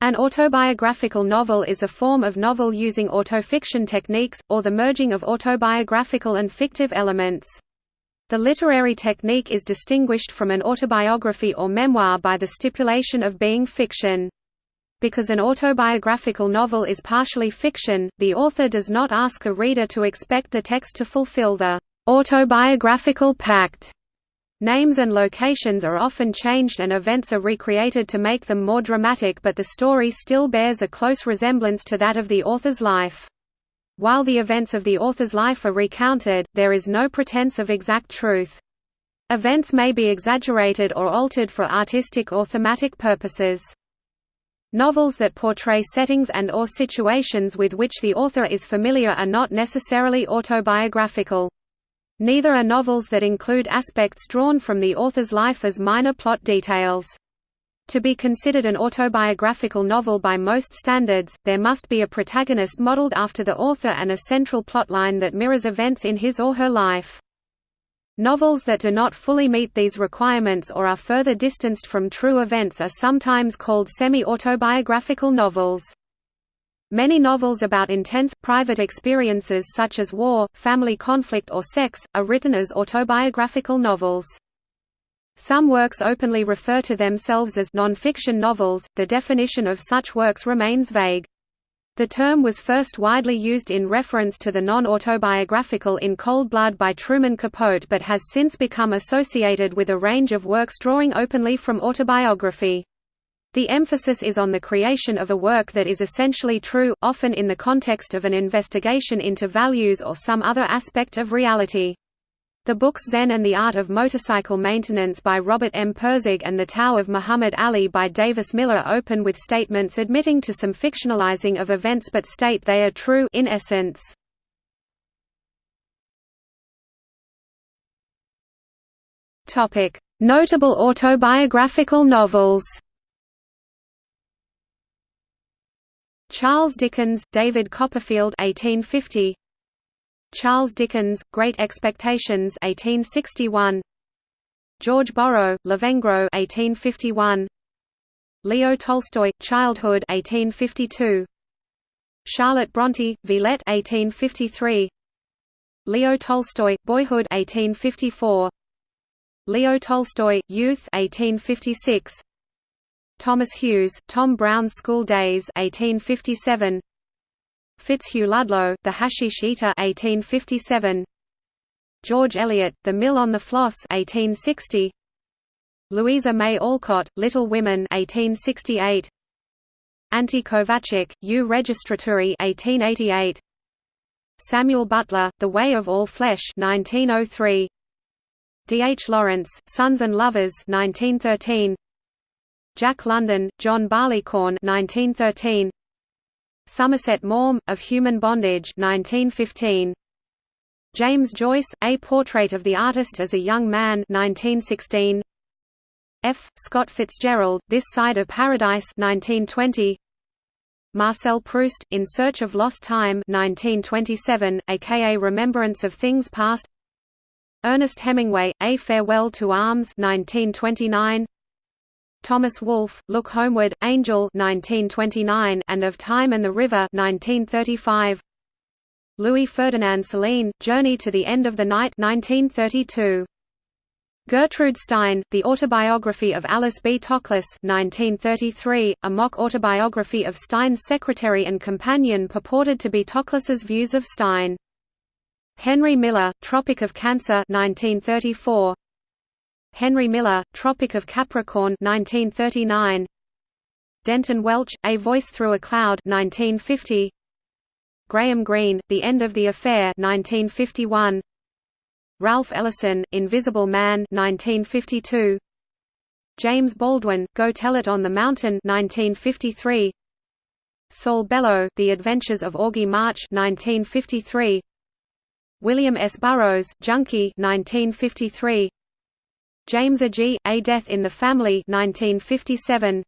An autobiographical novel is a form of novel using autofiction techniques, or the merging of autobiographical and fictive elements. The literary technique is distinguished from an autobiography or memoir by the stipulation of being fiction. Because an autobiographical novel is partially fiction, the author does not ask the reader to expect the text to fulfill the autobiographical pact Names and locations are often changed and events are recreated to make them more dramatic but the story still bears a close resemblance to that of the author's life. While the events of the author's life are recounted, there is no pretense of exact truth. Events may be exaggerated or altered for artistic or thematic purposes. Novels that portray settings and or situations with which the author is familiar are not necessarily autobiographical. Neither are novels that include aspects drawn from the author's life as minor plot details. To be considered an autobiographical novel by most standards, there must be a protagonist modeled after the author and a central plotline that mirrors events in his or her life. Novels that do not fully meet these requirements or are further distanced from true events are sometimes called semi-autobiographical novels. Many novels about intense, private experiences such as war, family conflict or sex, are written as autobiographical novels. Some works openly refer to themselves as non-fiction novels, the definition of such works remains vague. The term was first widely used in reference to the non-autobiographical in Cold Blood by Truman Capote but has since become associated with a range of works drawing openly from autobiography. The emphasis is on the creation of a work that is essentially true, often in the context of an investigation into values or some other aspect of reality. The books Zen and the Art of Motorcycle Maintenance by Robert M. Pirsig and The Tao of Muhammad Ali by Davis Miller open with statements admitting to some fictionalizing of events but state they are true in essence. Notable autobiographical novels Charles Dickens, David Copperfield 1850 Charles Dickens, Great Expectations 1861 George Borrow, Lavengro 1851 Leo Tolstoy, Childhood 1852 Charlotte Bronte, Villette 1853 Leo Tolstoy, Boyhood 1854 Leo Tolstoy, Youth 1856 Thomas Hughes, Tom Brown's School Days 1857 Fitzhugh Ludlow, The Hashish Eater 1857 George Eliot, The Mill on the Floss 1860 Louisa May Alcott, Little Women 1868 Ante Kovacic, U Registraturi 1888 Samuel Butler, The Way of All Flesh 1903 D. H. Lawrence, Sons and Lovers 1913 Jack London, John Barleycorn 1913. Somerset Maugham, Of Human Bondage 1915. James Joyce, A Portrait of the Artist as a Young Man 1916. F. Scott Fitzgerald, This Side of Paradise 1920. Marcel Proust, In Search of Lost Time 1927, aka Remembrance of Things Past Ernest Hemingway, A Farewell to Arms 1929. Thomas Wolfe, Look Homeward, Angel 1929 and Of Time and the River 1935. Louis Ferdinand Céline, Journey to the End of the Night 1932. Gertrude Stein, The Autobiography of Alice B. Toklas 1933, a mock autobiography of Stein's secretary and companion purported to be Toklas's views of Stein. Henry Miller, Tropic of Cancer 1934, Henry Miller, Tropic of Capricorn 1939. Denton Welch, A Voice Through a Cloud 1950. Graham Greene, The End of the Affair 1951. Ralph Ellison, Invisible Man 1952. James Baldwin, Go Tell It on the Mountain 1953. Saul Bellow, The Adventures of Augie March 1953. William S. Burroughs, Junkie 1953. James Agee, A Death in the Family 1957.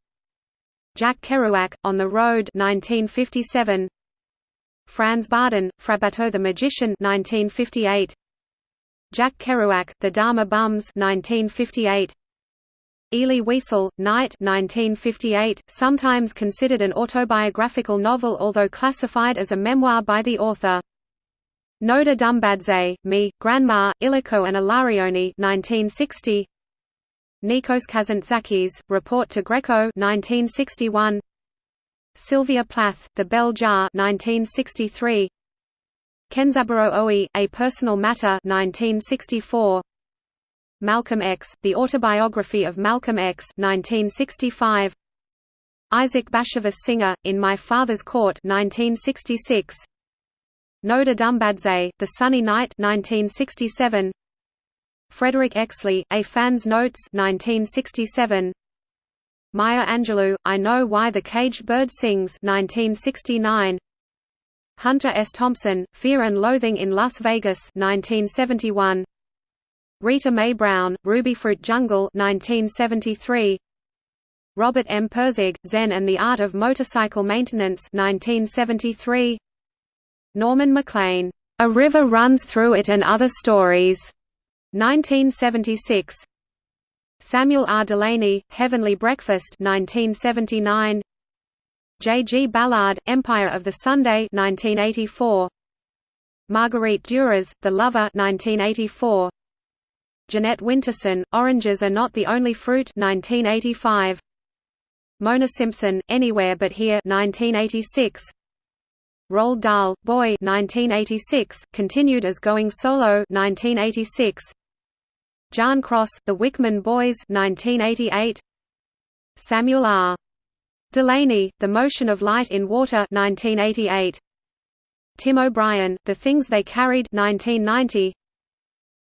Jack Kerouac, On the Road 1957. Franz Bardon, Frabato the Magician 1958. Jack Kerouac, The Dharma Bums 1958. Elie Wiesel, Night 1958, sometimes considered an autobiographical novel although classified as a memoir by the author. Nodar Dumbadze, Me, Grandma, Iliko and Ilarioni 1960. Nikos Kazantzakis, Report to Greco 1961. Sylvia Plath, The Bell Jar 1963. Kenzaburo Oe, A Personal Matter 1964. Malcolm X, The Autobiography of Malcolm X 1965. Isaac Bashevis Singer, In My Father's Court 1966. Nodar Dumbadze, The Sunny Night 1967. Frederick Exley, A Fan's Notes 1967. Maya Angelou, I Know Why the Caged Bird Sings 1969. Hunter S. Thompson, Fear and Loathing in Las Vegas 1971. Rita Mae Brown, Rubyfruit Jungle 1973. Robert M. Pirsig, Zen and the Art of Motorcycle Maintenance 1973. Norman Maclean, A River Runs Through It and Other Stories 1976. Samuel R. Delany, Heavenly Breakfast 1979. J. G. Ballard, Empire of the Sun 1984. Marguerite Duras, The Lover 1984. Jeanette Winterson, Oranges Are Not the Only Fruit 1985. Mona Simpson, Anywhere But Here 1986. Roald Dahl, Boy 1986, continued as Going Solo 1986. John Cross, The Wickman Boys 1988. Samuel R. Delany, The Motion of Light in Water 1988. Tim O'Brien, The Things They Carried 1990.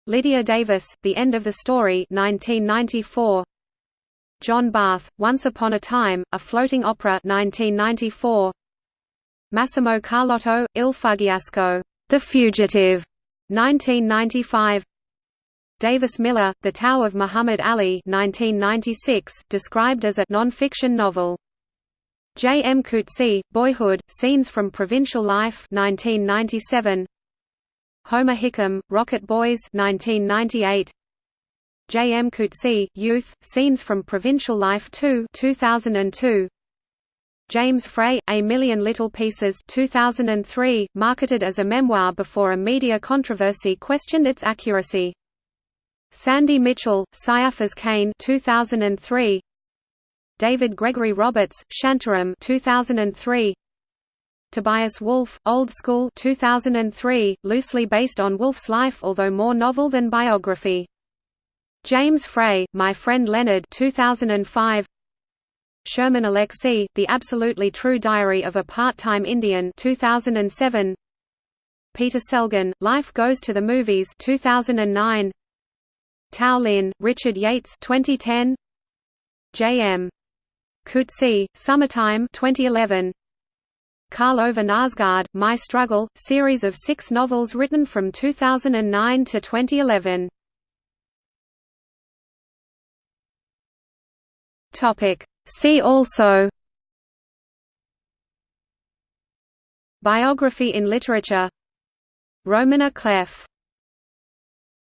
Lydia Davis, The End of the Story 1994. John Barth, Once Upon a Time, A Floating Opera 1994. Massimo Carlotto, Il Fuggiasco, The Fugitive 1995. Davis Miller, The Tao of Muhammad Ali 1996, described as a non-fiction novel. J. M. Coetzee, Boyhood, Scenes from Provincial Life 1997. Homer Hickam, Rocket Boys 1998. J. M. Coetzee, Youth, Scenes from Provincial Life 2 2002. James Frey, A Million Little Pieces 2003, marketed as a memoir before a media controversy questioned its accuracy. Sandy Mitchell, Caiaphas Cain 2003. David Gregory Roberts, Shantaram 2003. Tobias Wolff, Old School 2003, loosely based on Wolff's life although more novel than biography. James Frey, My Friend Leonard 2005. Sherman Alexie, The Absolutely True Diary of a Part-Time Indian 2007. Peter Selgin, Life Goes to the Movies 2009. Tao Lin, Richard Yates 2010. J.M. Coetzee, Summertime 2011. Karl Ove Knausgaard, My Struggle, series of six novels written from 2009 to 2011. See also Biography in literature Roman à clef